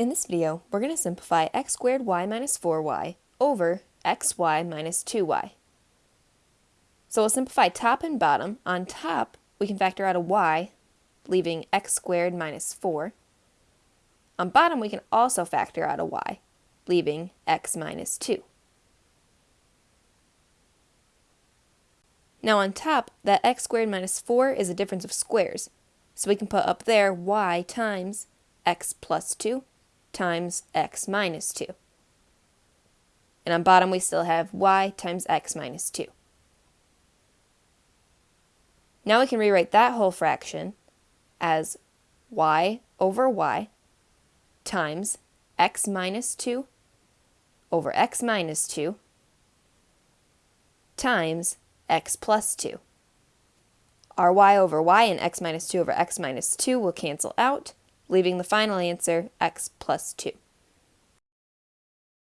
In this video, we're going to simplify x squared y minus 4y over xy minus 2y. So we'll simplify top and bottom. On top, we can factor out a y, leaving x squared minus 4. On bottom, we can also factor out a y, leaving x minus 2. Now on top, that x squared minus 4 is a difference of squares, so we can put up there y times x plus 2 times x minus 2. And on bottom we still have y times x minus 2. Now we can rewrite that whole fraction as y over y times x minus 2 over x minus 2 times x plus 2. Our y over y and x minus 2 over x minus 2 will cancel out, leaving the final answer x plus 2.